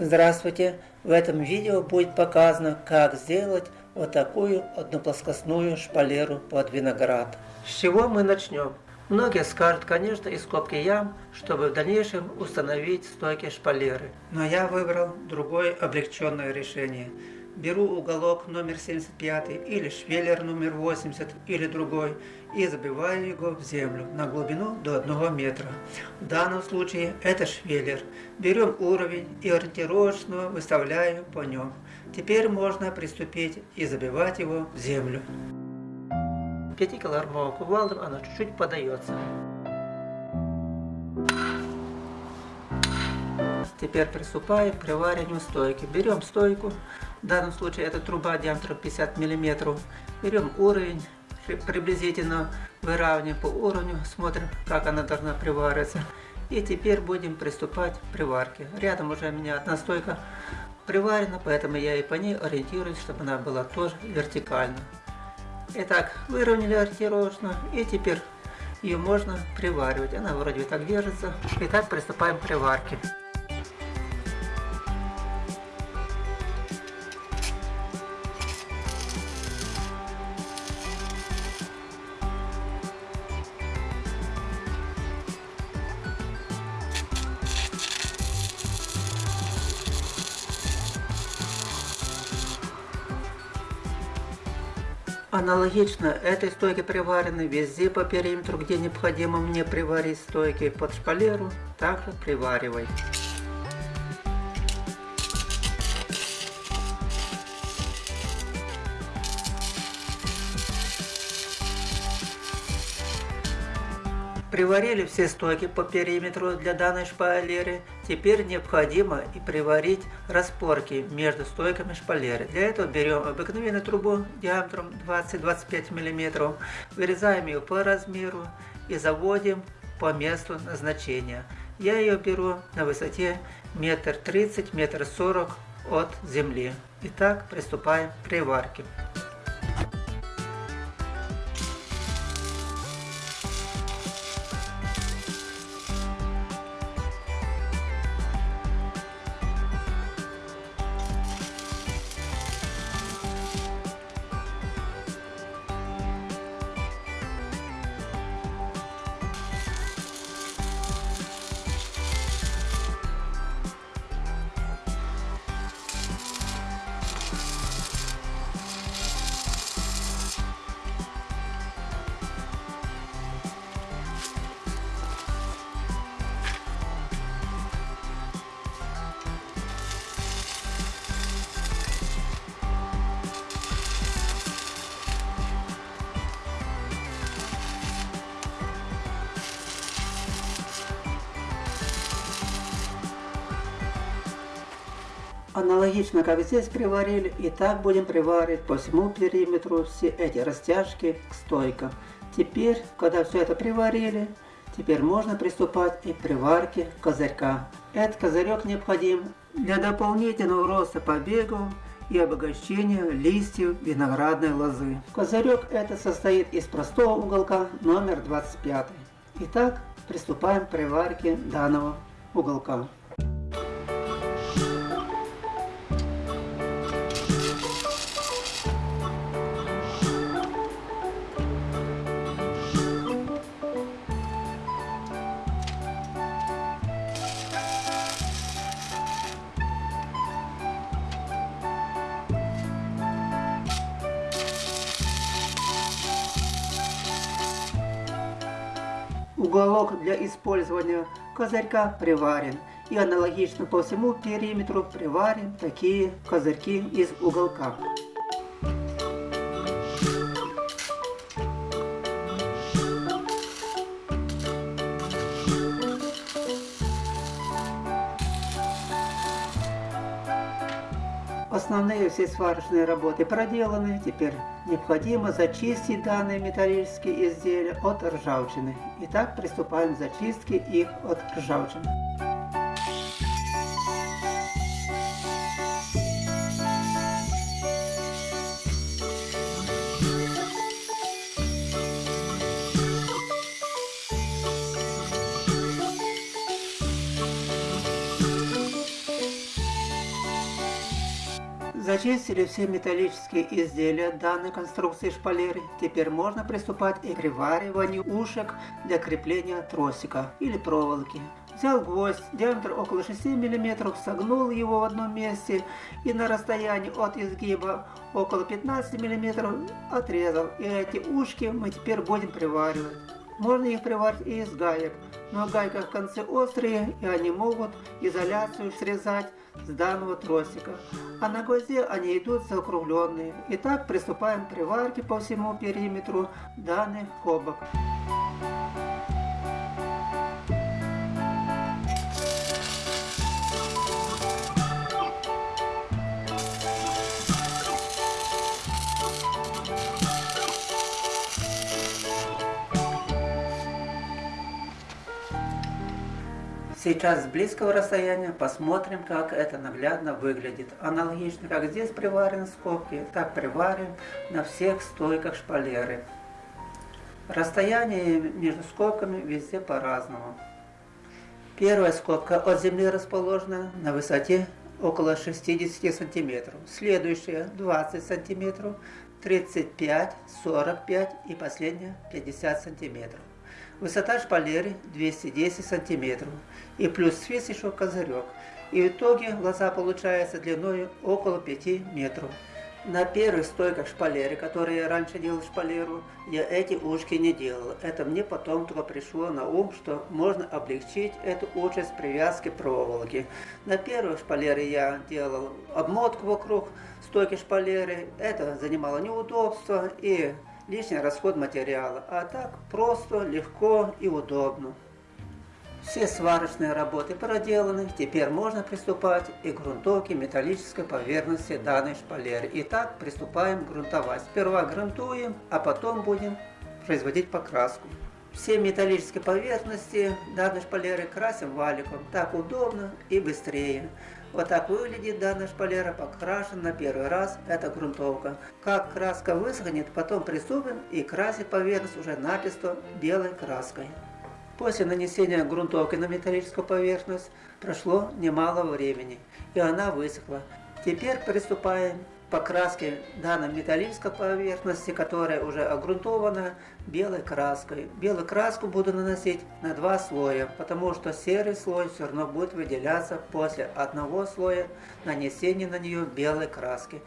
Здравствуйте! В этом видео будет показано, как сделать вот такую одноплоскостную шпалеру под виноград. С чего мы начнем? Многие скажут, конечно, из скобки ям, чтобы в дальнейшем установить стойки шпалеры. Но я выбрал другое облегченное решение – беру уголок номер 75 или швеллер номер 80 или другой и забиваю его в землю на глубину до 1 метра. В данном случае это швеллер. Берем уровень и ориентировочно выставляю по нем. Теперь можно приступить и забивать его в землю. 5-килограммовым кувалдом оно чуть-чуть подается. Теперь приступаем к привариванию стойки. Берем стойку, в данном случае это труба диаметром 50 мм. Берем уровень, приблизительно выравниваем по уровню, смотрим, как она должна привариваться. И теперь будем приступать к приварке. Рядом уже у меня одна стойка приварена, поэтому я и по ней ориентируюсь, чтобы она была тоже вертикально. Итак, выровняли ориентировочно, и теперь ее можно приваривать. Она вроде так держится. Итак, приступаем к приварке. Аналогично этой стойке приварены везде по периметру, где необходимо мне приварить стойки под шпалеру, также приваривай. Приварили все стойки по периметру для данной шпалеры. Теперь необходимо и приварить распорки между стойками шпалеры. Для этого берем обыкновенную трубу диаметром 20-25 мм, вырезаем ее по размеру и заводим по месту назначения. Я ее беру на высоте метр тридцать, метр сорок от земли. Итак, приступаем к приварке. Аналогично, как здесь приварили, и так будем приваривать по всему периметру все эти растяжки к стойкам. Теперь, когда все это приварили, теперь можно приступать и к приварке козырька. Этот козырек необходим для дополнительного роста побегов и обогащения листьев виноградной лозы. Козырек этот состоит из простого уголка номер 25. Итак, приступаем к приварке данного уголка. Уголок для использования козырька приварен. И аналогично по всему периметру приварим такие козырьки из уголка. Основные все сварочные работы проделаны, теперь необходимо зачистить данные металлические изделия от ржавчины. Итак, приступаем к зачистке их от ржавчины. Зачистили все металлические изделия данной конструкции шпалеры. Теперь можно приступать и к привариванию ушек для крепления тросика или проволоки. Взял гвоздь, диаметр около 6 мм, согнул его в одном месте и на расстоянии от изгиба около 15 мм отрезал. И эти ушки мы теперь будем приваривать. Можно их приварить и из гаек, но гайка в конце острые и они могут изоляцию срезать с данного тросика, а на гвозде они идут закругленные. Итак, приступаем к приварке по всему периметру данных кобок. Сейчас с близкого расстояния посмотрим, как это наглядно выглядит. Аналогично, как здесь приварены скобки, так приварим на всех стойках шпалеры. Расстояние между скобками везде по-разному. Первая скобка от земли расположена на высоте около 60 сантиметров. Следующая 20 сантиметров, 35, 45 и последняя 50 сантиметров. Высота шпалеры 210 сантиметров. И плюс свис еще козырек. И в итоге глаза получается длиной около 5 метров. На первых стойках шпалеры, которые я раньше делал шпалеру, я эти ушки не делал. Это мне потом только пришло на ум, что можно облегчить эту участь привязки проволоки. На первых шпалеры я делал обмотку вокруг стойки шпалеры. Это занимало неудобство и лишний расход материала, а так просто, легко и удобно. Все сварочные работы проделаны, теперь можно приступать и к грунтовке металлической поверхности данной шпалеры. Итак, приступаем грунтовать. Сперва грунтуем, а потом будем производить покраску. Все металлические поверхности данной шпалеры красим валиком. Так удобно и быстрее. Вот так выглядит данная шпалера, покрашена на первый раз, это грунтовка. Как краска высохнет, потом приступим и красить поверхность уже начисто белой краской. После нанесения грунтовки на металлическую поверхность прошло немало времени, и она высохла. Теперь приступаем покраски данной металлической поверхности, которая уже огрунтована белой краской. Белую краску буду наносить на два слоя, потому что серый слой все равно будет выделяться после одного слоя нанесения на нее белой краски.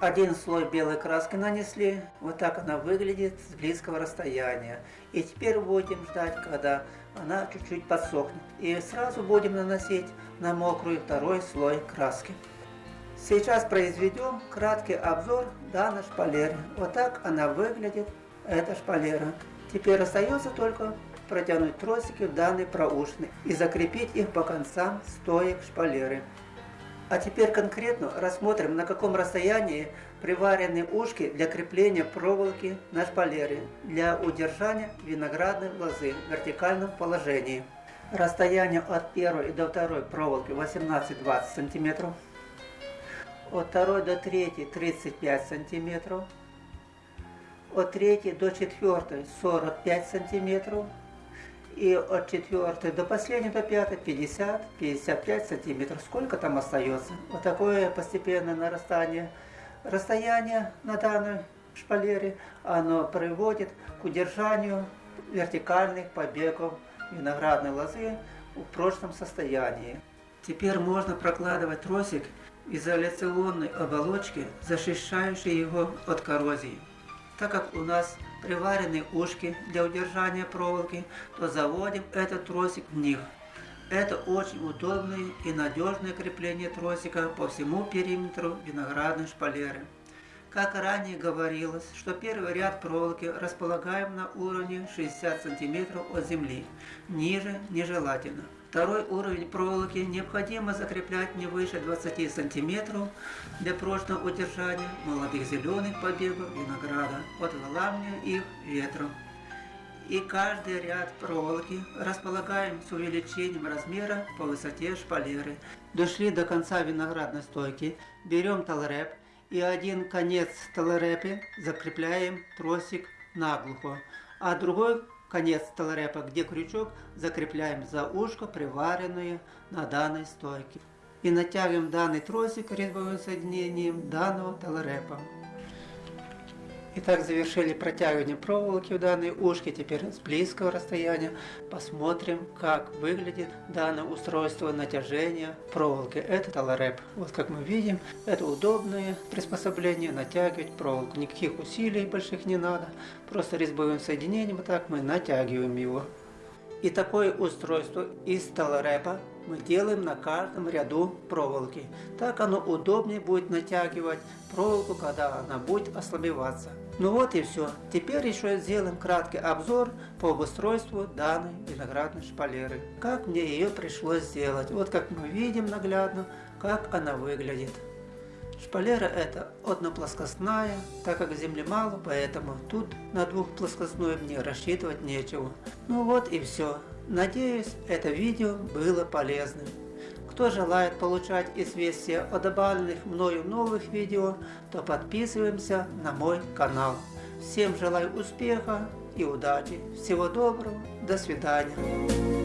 Один слой белой краски нанесли, вот так она выглядит с близкого расстояния. И теперь будем ждать, когда она чуть-чуть подсохнет. И сразу будем наносить на мокрую второй слой краски. Сейчас произведем краткий обзор данной шпалеры. Вот так она выглядит, эта шпалера. Теперь остается только протянуть тросики в данный проушины и закрепить их по концам стоек шпалеры. А теперь конкретно рассмотрим, на каком расстоянии приварены ушки для крепления проволоки на шпалеры для удержания виноградной лозы в вертикальном положении. Расстояние от первой до второй проволоки 18-20 см от второй до третьей 35 сантиметров, от третьей до четвертой 45 сантиметров, и от четвертой до последней, до пятой 50-55 сантиметров. Сколько там остается? Вот такое постепенное нарастание расстояния на данной шпалере, оно приводит к удержанию вертикальных побегов виноградной лозы в прочном состоянии. Теперь можно прокладывать тросик изоляционной оболочки, защищающей его от коррозии. Так как у нас приварены ушки для удержания проволоки, то заводим этот тросик в них. Это очень удобное и надежное крепление тросика по всему периметру виноградной шпалеры. Как ранее говорилось, что первый ряд проволоки располагаем на уровне 60 см от земли, ниже нежелательно. Второй уровень проволоки необходимо закреплять не выше 20 см для прочного удержания молодых зеленых побегов винограда от выламывания их ветром. И каждый ряд проволоки располагаем с увеличением размера по высоте шпалеры. Дошли до конца виноградной стойки, берем талреп и один конец талрепи закрепляем тросик наглухо, а другой конец столрепа, где крючок закрепляем за ушко, приваренные на данной стойке. и натягиваем данный тросик резьбовым соединением данного таларепа. Итак, завершили протягивание проволоки в данной ушке. Теперь с близкого расстояния посмотрим, как выглядит данное устройство натяжения проволоки. Это талареп. Вот как мы видим, это удобное приспособление натягивать проволоку. Никаких усилий больших не надо. Просто резьбовым соединением вот так мы натягиваем его. И такое устройство из таларепа мы делаем на каждом ряду проволоки. Так оно удобнее будет натягивать проволоку, когда она будет ослабеваться. Ну вот и все. Теперь еще сделаем краткий обзор по обустройству данной виноградной шпалеры. Как мне ее пришлось сделать. Вот как мы видим наглядно, как она выглядит. Шпалера это одноплоскостная, так как земли мало, поэтому тут на двухплоскостную мне рассчитывать нечего. Ну вот и все. Надеюсь, это видео было полезным. Кто желает получать известия о добавленных мною новых видео, то подписываемся на мой канал. Всем желаю успеха и удачи. Всего доброго. До свидания.